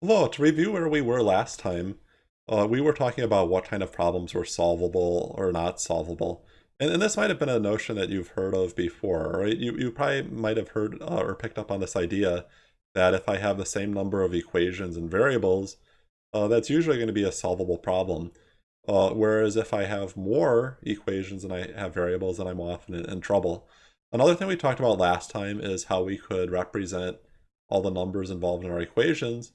Well, to review where we were last time, uh, we were talking about what kind of problems were solvable or not solvable. And, and this might have been a notion that you've heard of before, right? You, you probably might have heard uh, or picked up on this idea that if I have the same number of equations and variables, uh, that's usually going to be a solvable problem. Uh, whereas if I have more equations and I have variables, then I'm often in, in trouble. Another thing we talked about last time is how we could represent all the numbers involved in our equations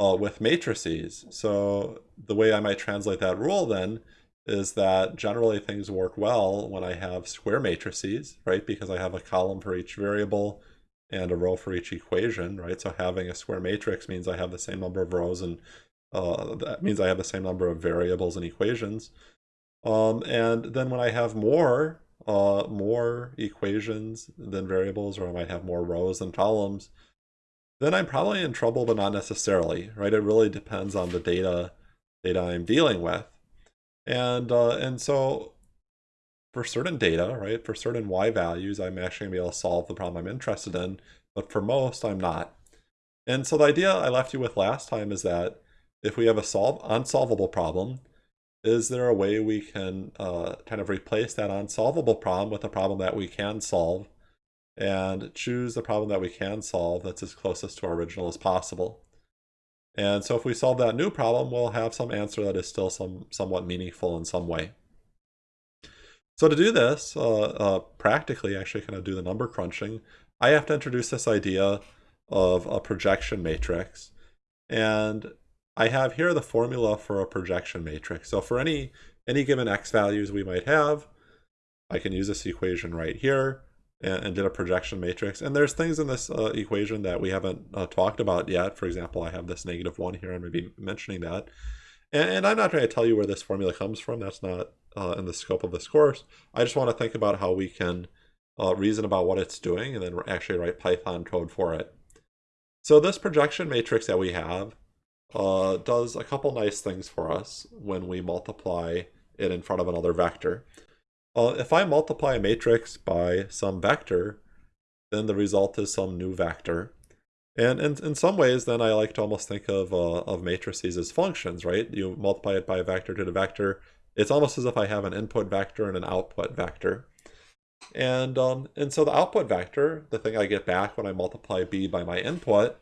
uh, with matrices. So the way I might translate that rule then is that generally things work well when I have square matrices, right? Because I have a column for each variable and a row for each equation, right? So having a square matrix means I have the same number of rows and uh, that means I have the same number of variables and equations. Um, and then when I have more, uh, more equations than variables, or I might have more rows than columns, then I'm probably in trouble, but not necessarily, right? It really depends on the data data I'm dealing with. And, uh, and so for certain data, right, for certain y values, I'm actually to be able to solve the problem I'm interested in, but for most, I'm not. And so the idea I left you with last time is that if we have a solve unsolvable problem, is there a way we can uh, kind of replace that unsolvable problem with a problem that we can solve and choose the problem that we can solve that's as closest to our original as possible. And so if we solve that new problem, we'll have some answer that is still some somewhat meaningful in some way. So to do this, uh, uh, practically actually kind of do the number crunching, I have to introduce this idea of a projection matrix. And I have here the formula for a projection matrix. So for any, any given x values we might have, I can use this equation right here and, and did a projection matrix. And there's things in this uh, equation that we haven't uh, talked about yet. For example, I have this negative 1 here. I'm going to be mentioning that. And, and I'm not going to tell you where this formula comes from. That's not uh, in the scope of this course. I just want to think about how we can uh, reason about what it's doing and then actually write Python code for it. So this projection matrix that we have uh, does a couple nice things for us when we multiply it in front of another vector. Uh, if I multiply a matrix by some vector, then the result is some new vector. And in, in some ways, then I like to almost think of, uh, of matrices as functions, right? You multiply it by a vector to the vector. It's almost as if I have an input vector and an output vector. And, um, and so the output vector, the thing I get back when I multiply b by my input,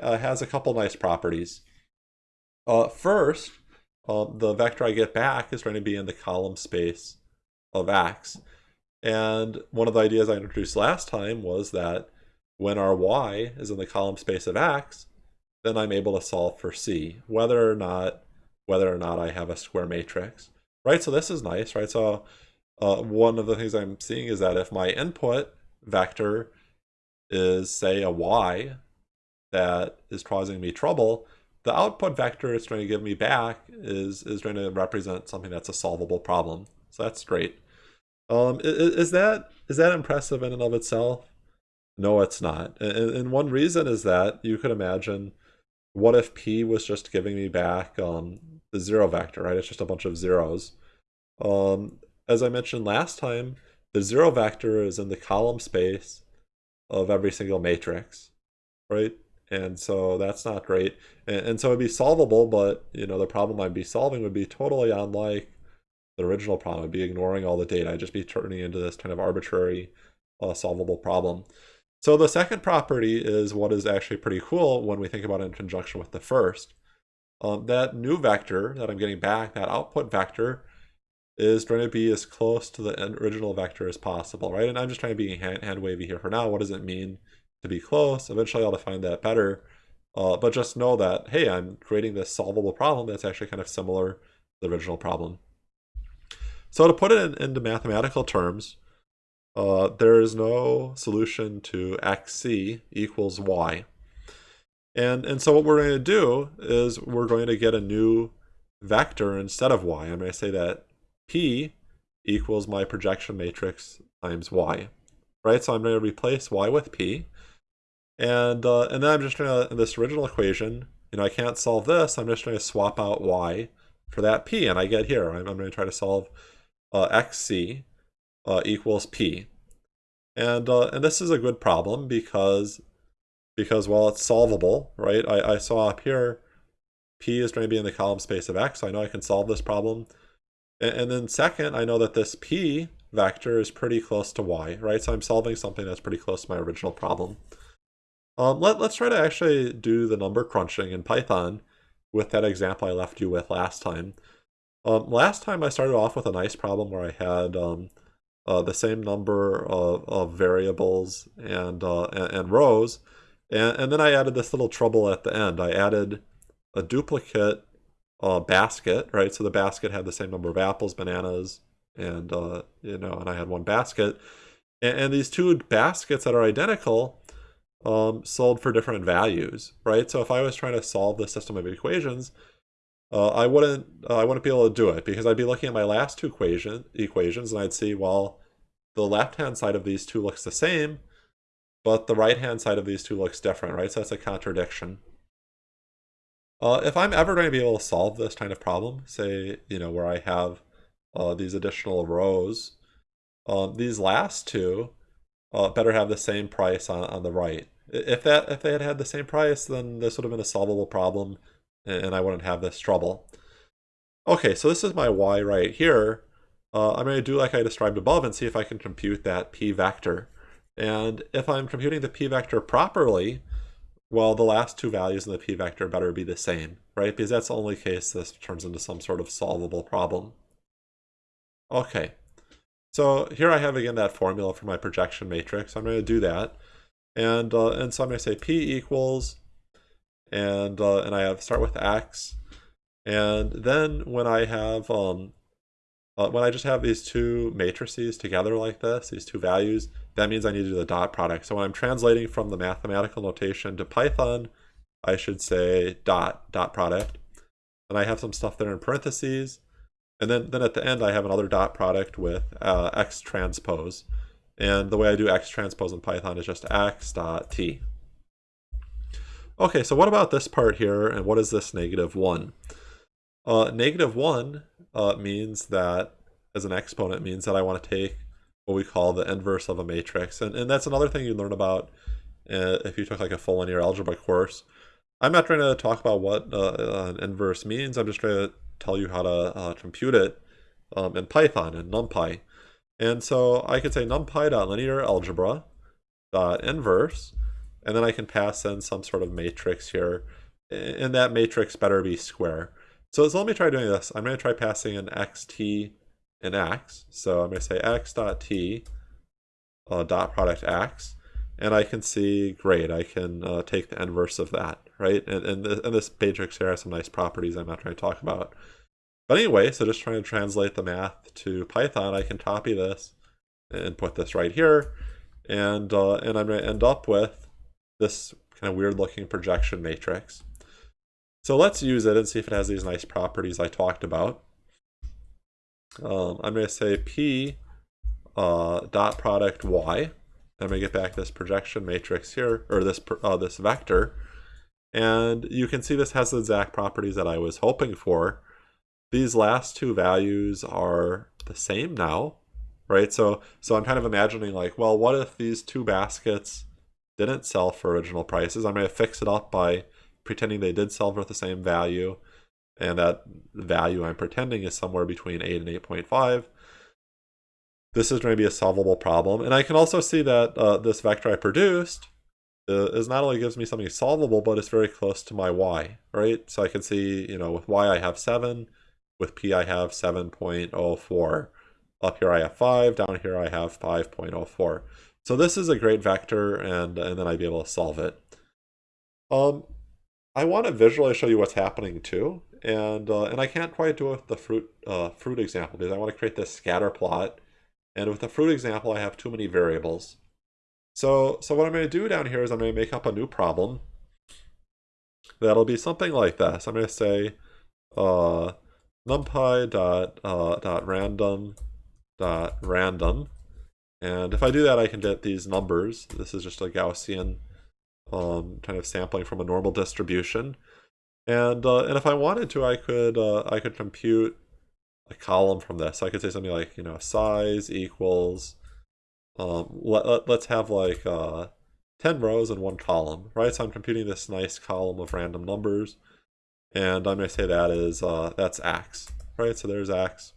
uh, has a couple nice properties. Uh, first, um, the vector I get back is going to be in the column space of x. And one of the ideas I introduced last time was that when our y is in the column space of x, then I'm able to solve for c, whether or not whether or not I have a square matrix. Right, so this is nice, right? So uh, one of the things I'm seeing is that if my input vector is, say, a y that is causing me trouble, the output vector it's going to give me back is, is going to represent something that's a solvable problem. So that's great. Um, is, that is that impressive in and of itself? No, it's not. And, and one reason is that you could imagine, what if p was just giving me back um, the zero vector, right? It's just a bunch of zeros. Um, as I mentioned last time, the zero vector is in the column space of every single matrix, right? And so that's not great. And, and so it'd be solvable, but you know the problem I'd be solving would be totally unlike the original problem. I'd be ignoring all the data. I'd just be turning into this kind of arbitrary uh, solvable problem. So the second property is what is actually pretty cool when we think about it in conjunction with the first. Um, that new vector that I'm getting back, that output vector, is going to be as close to the original vector as possible, right? And I'm just trying to be hand, hand wavy here for now. What does it mean to be close? Eventually I'll define that better. Uh, but just know that, hey, I'm creating this solvable problem that's actually kind of similar to the original problem. So to put it in, into mathematical terms, uh, there is no solution to xc equals y. And, and so what we're going to do is we're going to get a new vector instead of y. I'm going to say that p equals my projection matrix times y. Right, so I'm going to replace y with p. And, uh, and then I'm just going to, this original equation, you know, I can't solve this. I'm just going to swap out y for that p. And I get here, I'm, I'm going to try to solve xc uh, equals p. And, uh, and this is a good problem because because, well, it's solvable, right? I, I saw up here, p is going to be in the column space of x, so I know I can solve this problem. And, and then second, I know that this p vector is pretty close to y, right? So I'm solving something that's pretty close to my original problem. Um, let, let's try to actually do the number crunching in Python with that example I left you with last time. Um, last time I started off with a nice problem where I had um, uh, the same number of, of variables and, uh, and, and, rows, and, and then I added this little trouble at the end. I added a duplicate uh, basket, right? So the basket had the same number of apples, bananas, and uh, you know, and I had one basket, and, and these two baskets that are identical um, sold for different values, right? So if I was trying to solve the system of equations, uh, I wouldn't uh, I wouldn't be able to do it because I'd be looking at my last two equation equations and I'd see well the left hand side of these two looks the same, but the right hand side of these two looks different, right? So that's a contradiction. Uh, if I'm ever going to be able to solve this kind of problem, say you know where I have uh, these additional rows, um, these last two uh, better have the same price on, on the right. If that if they had had the same price, then this would have been a solvable problem, and I wouldn't have this trouble. Okay, so this is my y right here. Uh, I'm going to do like I described above and see if I can compute that p vector. And if I'm computing the p vector properly, well, the last two values in the p vector better be the same, right? Because that's the only case this turns into some sort of solvable problem. Okay, so here I have again that formula for my projection matrix. I'm going to do that. And, uh, and so I'm going to say P equals, and, uh, and I have start with X. And then when I have, um, uh, when I just have these two matrices together like this, these two values, that means I need to do the dot product. So when I'm translating from the mathematical notation to Python, I should say dot, dot product. And I have some stuff there in parentheses. And then, then at the end, I have another dot product with uh, x transpose. And the way I do x transpose in Python is just x dot t. Okay, so what about this part here, and what is this negative 1? Uh, negative 1 uh, means that, as an exponent, means that I want to take what we call the inverse of a matrix. And, and that's another thing you learn about uh, if you took like a full linear algebra course. I'm not trying to talk about what uh, an inverse means. I'm just trying to tell you how to uh, compute it um, in Python and NumPy. And so I could say numpy.linear algebra dot inverse, and then I can pass in some sort of matrix here, and that matrix better be square. So, so let me try doing this. I'm going to try passing in xt and x. So I'm going to say x dot t uh, dot product x, and I can see, great, I can uh, take the inverse of that, right? And, and, the, and this matrix here has some nice properties I'm not trying to talk about. But anyway, so just trying to translate the math to Python, I can copy this and put this right here. And, uh, and I'm going to end up with this kind of weird looking projection matrix. So let's use it and see if it has these nice properties I talked about. Um, I'm going to say P uh, dot product Y. Going to get back this projection matrix here, or this, uh, this vector. And you can see this has the exact properties that I was hoping for. These last two values are the same now, right? So, so I'm kind of imagining like, well, what if these two baskets didn't sell for original prices? I'm going to fix it up by pretending they did sell for the same value. And that value I'm pretending is somewhere between 8 and 8.5 this is going to be a solvable problem. And I can also see that uh, this vector I produced uh, is not only gives me something solvable, but it's very close to my y, right? So I can see, you know, with y I have 7, with p I have 7.04. Up here I have 5, down here I have 5.04. So this is a great vector, and, and then I'd be able to solve it. Um, I want to visually show you what's happening too, and uh, and I can't quite do it with the fruit uh, fruit example because I want to create this scatter plot and with the fruit example, I have too many variables. So, so what I'm going to do down here is I'm going to make up a new problem. That'll be something like this. I'm going to say uh, numpy dot, uh, dot random dot random. And if I do that, I can get these numbers. This is just a Gaussian um, kind of sampling from a normal distribution. And uh, and if I wanted to, I could uh, I could compute a column from this. So I could say something like, you know, size equals, um, let, let, us have like, uh, 10 rows and one column, right? So I'm computing this nice column of random numbers, and I'm going to say that is, uh, that's x, right? So there's x.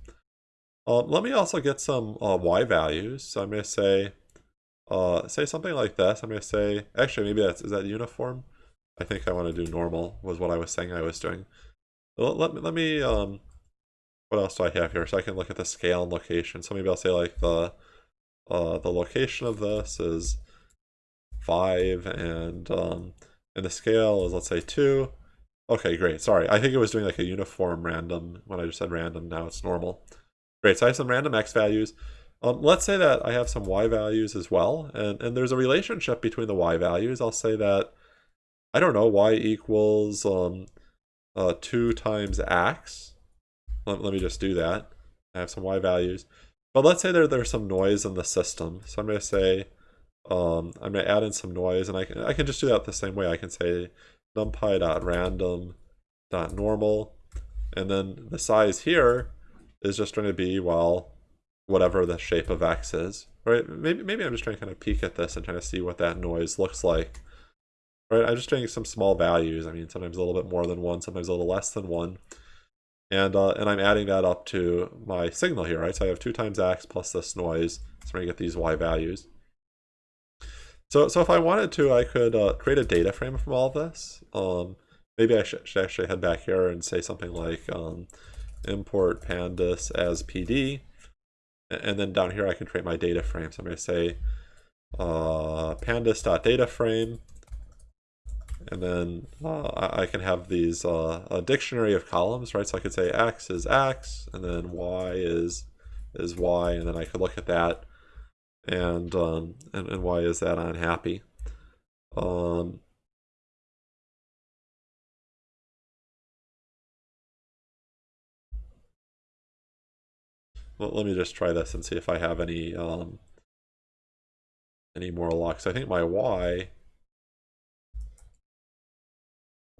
Um, let me also get some uh, y values. So I'm going to say, uh, say something like this. I'm going to say, actually, maybe that's, is that uniform? I think I want to do normal was what I was saying I was doing. Let, let me, let me um, what else do I have here? So I can look at the scale and location. So maybe I'll say like the, uh, the location of this is five and, um, and the scale is let's say two. Okay, great. Sorry, I think it was doing like a uniform random when I just said random. Now it's normal. Great, so I have some random x values. Um, let's say that I have some y values as well, and, and there's a relationship between the y values. I'll say that, I don't know, y equals um, uh, 2 times x. Let, let me just do that. I have some y values. But let's say there, there's some noise in the system. So I'm going to say, um, I'm going to add in some noise, and I can, I can just do that the same way. I can say numpy.random.normal, and then the size here is just going to be, well, whatever the shape of x is, right? Maybe, maybe I'm just trying to kind of peek at this and trying to see what that noise looks like, right? I'm just doing some small values. I mean, sometimes a little bit more than one, sometimes a little less than one. And, uh, and I'm adding that up to my signal here, right? So I have 2 times x plus this noise. So I'm going to get these y values. So, so if I wanted to, I could uh, create a data frame from all of this. Um, maybe I should, should, actually head back here and say something like um, import pandas as PD. And then down here I can create my data frame. So I'm going to say uh, pandas.dataframe. And then uh, I can have these uh, a dictionary of columns, right? So I could say x is x, and then y is is y, and then I could look at that, and um, and, and why is that unhappy? Um, let me just try this and see if I have any um, any more locks. I think my Y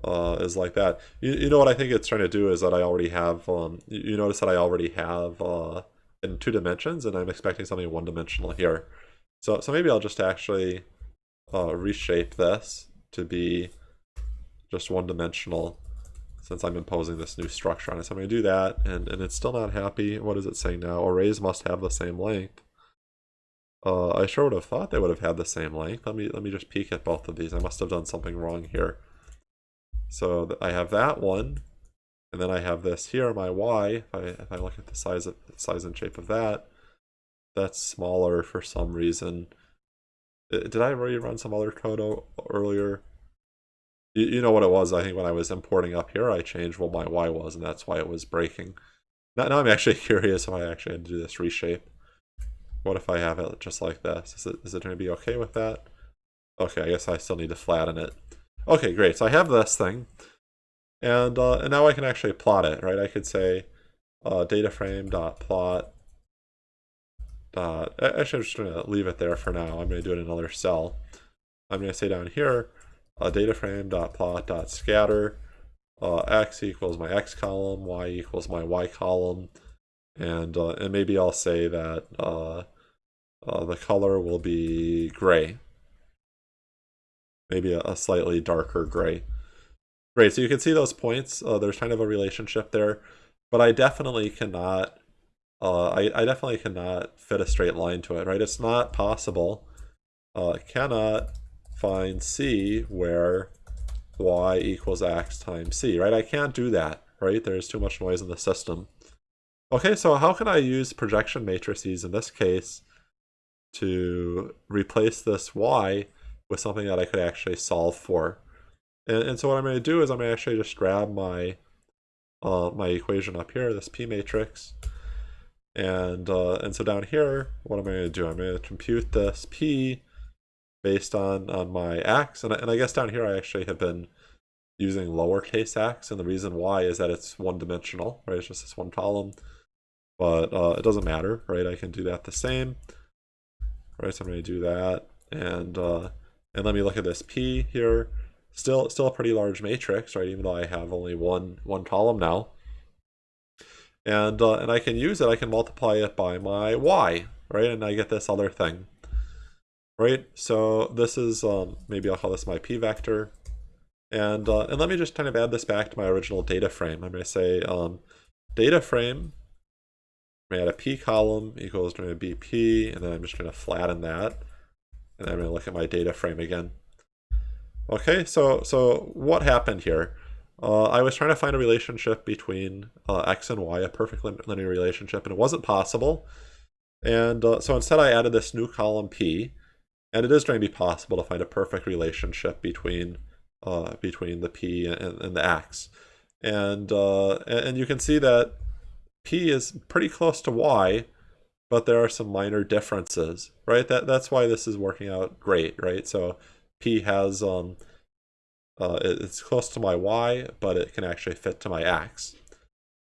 uh, is like that. You, you know what I think it's trying to do is that I already have, um, you, notice that I already have uh, in two dimensions and I'm expecting something one dimensional here. So, so maybe I'll just actually uh, reshape this to be just one dimensional since I'm imposing this new structure on it. So I'm going to do that, and, and it's still not happy. What is it saying now? Arrays must have the same length. Uh, I sure would have thought they would have had the same length. Let me let me just peek at both of these. I must have done something wrong here. So I have that one, and then I have this here, my y. If I if I look at the size of size and shape of that, that's smaller for some reason. Uh, did I already run some other code earlier? You, you know what it was, I think when I was importing up here, I changed what my Y was, and that's why it was breaking. Now, now I'm actually curious if I actually had to do this reshape. What if I have it just like this? Is it, is it going to be okay with that? Okay, I guess I still need to flatten it. Okay, great. So I have this thing. And, uh, and now I can actually plot it, right? I could say uh, dataframe.plot. Dot, actually, I'm just going to leave it there for now. I'm going to do it in another cell. I'm going to say down here, uh, data frame dot plot dot scatter uh, x equals my x column, y equals my y column, and uh, and maybe I'll say that uh, uh, the color will be gray, maybe a, a, slightly darker gray. Great, so you can see those points. Uh, there's kind of a relationship there, but I definitely cannot. Uh, I, I definitely cannot fit a straight line to it, right? It's not possible. Uh, cannot find C where y equals x times c, right? I can't do that, right? There's too much noise in the system. Okay, so how can I use projection matrices in this case to replace this y with something that I could actually solve for? And, and so what I'm going to do is I'm going to actually just grab my uh, my equation up here, this p matrix, and uh, and so down here, what am I going to do? I'm going to compute this p based on on my x and, and I guess down here I actually have been using lowercase x and the reason why is that it's one dimensional right? It's just this one column. But uh, it doesn't matter right? I can do that the same. Right? So I'm going to do that. And uh, and let me look at this p here. Still still a pretty large matrix right? Even though I have only one one column now. And uh, and I can use it. I can multiply it by my y right? And I get this other thing right? So this is, um, maybe I'll call this my p vector. And, uh, and let me just kind of add this back to my original data frame. I'm going to say um, data frame, I'm going to add a p column equals to bp, and then I'm just going to flatten that. And I'm going to look at my data frame again. Okay, so so what happened here? Uh, I was trying to find a relationship between uh, x and y, a perfect linear relationship, and it wasn't possible. And uh, so instead I added this new column p, and it is going to be possible to find a perfect relationship between uh, between the p and, and the x. And, uh, and you can see that p is pretty close to y, but there are some minor differences, right? That, that's why this is working out great, right? So p has, um, uh, it's close to my y, but it can actually fit to my x.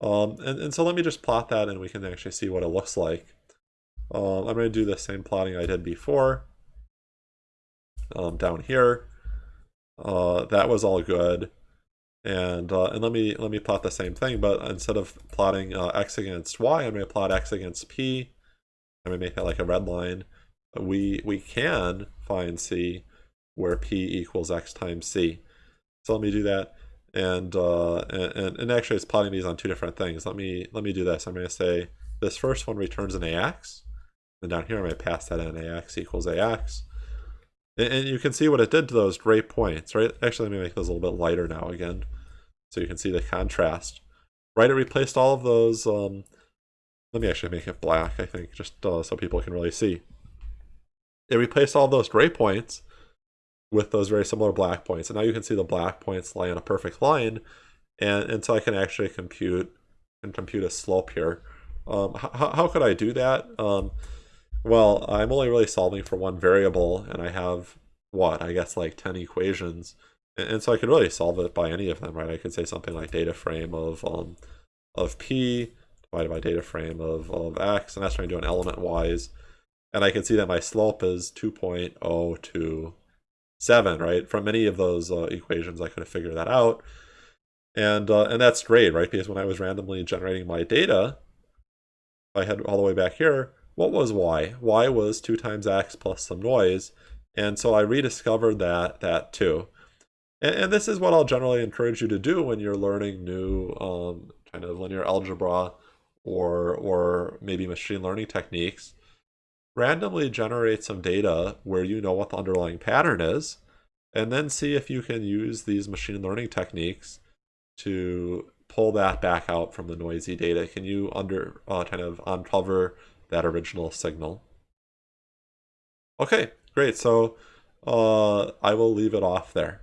Um, and, and so let me just plot that and we can actually see what it looks like. Um, I'm going to do the same plotting I did before um, down here. Uh, that was all good. And uh, and let me let me plot the same thing, but instead of plotting uh, x against y, I'm going to plot x against p. I'm going to make that like a red line. We we can find c where p equals x times c. So let me do that. And, uh, and, and actually it's plotting these on two different things. Let me let me do this. I'm going to say this first one returns an ax. And down here I'm going to pass that in ax equals ax. And you can see what it did to those gray points, right? Actually, let me make those a little bit lighter now again. So you can see the contrast. Right, it replaced all of those, um, let me actually make it black, I think, just uh, so people can really see. It replaced all those gray points with those very similar black points. And now you can see the black points lie on a perfect line. And, and so I can actually compute and compute a slope here. Um, how, how could I do that? Um, well, I'm only really solving for one variable, and I have, what, I guess like 10 equations. And, so I could really solve it by any of them, right? I could say something like data frame of, um, of p divided by data frame of, of x, and that's trying to do an element-wise. And I can see that my slope is 2.027, right? From any of those uh, equations, I could have figured that out. And, uh, and that's great, right? Because when I was randomly generating my data, I had all the way back here, what was y? y was 2 times x plus some noise. And so I rediscovered that, that too. And, and this is what I'll generally encourage you to do when you're learning new um, kind of linear algebra or, or maybe machine learning techniques. Randomly generate some data where you know what the underlying pattern is, and then see if you can use these machine learning techniques to pull that back out from the noisy data. Can you under uh, kind of uncover that original signal. Okay, great. So uh, I will leave it off there.